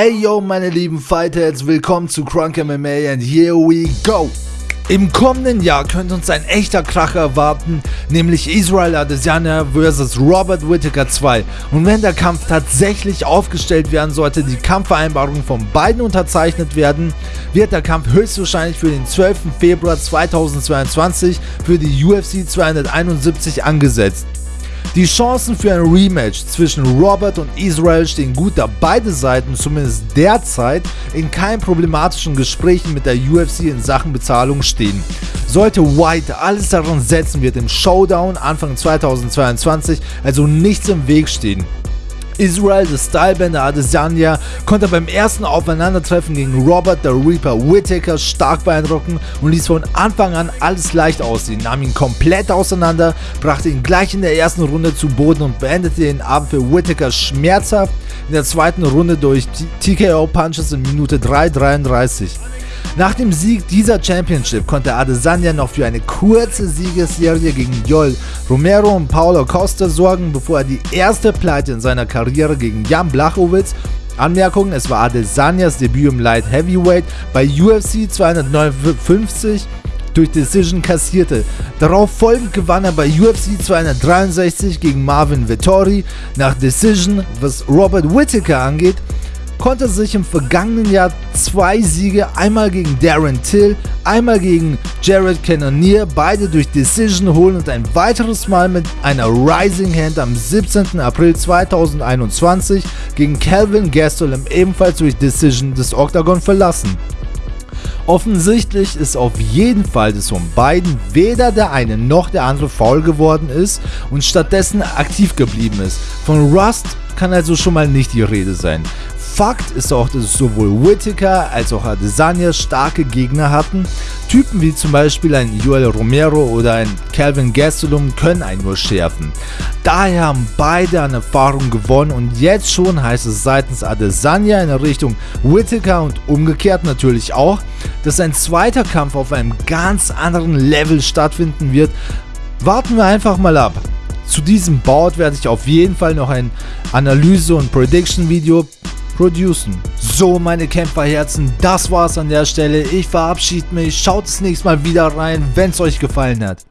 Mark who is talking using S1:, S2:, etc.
S1: Ey yo meine lieben Fighterheads, willkommen zu Crunk MMA and here we go! Im kommenden Jahr könnte uns ein echter Kracher erwarten, nämlich Israel Adesanya vs. Robert Whittaker 2. Und wenn der Kampf tatsächlich aufgestellt werden sollte, die Kampfvereinbarungen von beiden unterzeichnet werden, wird der Kampf höchstwahrscheinlich für den 12. Februar 2022 für die UFC 271 angesetzt. Die Chancen für ein Rematch zwischen Robert und Israel stehen gut, da beide Seiten zumindest derzeit in keinen problematischen Gesprächen mit der UFC in Sachen Bezahlung stehen. Sollte White alles daran setzen, wird im Showdown Anfang 2022 also nichts im Weg stehen. Israel, der Stylebender Adesanya, konnte beim ersten Aufeinandertreffen gegen Robert the Reaper Whittaker stark beeindrucken und ließ von Anfang an alles leicht aussehen, nahm ihn komplett auseinander, brachte ihn gleich in der ersten Runde zu Boden und beendete den Abend für Whittaker schmerzhaft in der zweiten Runde durch TKO-Punches in Minute 3,33. Nach dem Sieg dieser Championship konnte Adesanya noch für eine kurze Siegesserie gegen Joel Romero und Paulo Costa sorgen, bevor er die erste Pleite in seiner Karriere gegen Jan Blachowitz Anmerkung, es war Adesanyas Debüt im Light Heavyweight bei UFC 259 durch Decision kassierte. Darauf folgend gewann er bei UFC 263 gegen Marvin Vittori nach Decision, was Robert Whittaker angeht konnte sich im vergangenen Jahr zwei Siege, einmal gegen Darren Till, einmal gegen Jared Cannonier, beide durch Decision holen und ein weiteres Mal mit einer Rising Hand am 17. April 2021 gegen Calvin Gastelum ebenfalls durch Decision des Octagon verlassen. Offensichtlich ist auf jeden Fall, dass von beiden weder der eine noch der andere faul geworden ist und stattdessen aktiv geblieben ist. Von Rust kann also schon mal nicht die Rede sein. Fakt ist auch, dass sowohl Whittaker als auch Adesanya starke Gegner hatten. Typen wie zum Beispiel ein Joel Romero oder ein Calvin Gastelum können einen nur schärfen. Daher haben beide an Erfahrung gewonnen und jetzt schon heißt es seitens Adesanya in Richtung Whittaker und umgekehrt natürlich auch, dass ein zweiter Kampf auf einem ganz anderen Level stattfinden wird. Warten wir einfach mal ab. Zu diesem Board werde ich auf jeden Fall noch ein Analyse- und Prediction-Video producen. So, meine Kämpferherzen, das war's an der Stelle. Ich verabschiede mich. Schaut das nächste Mal wieder rein, wenn es euch gefallen hat.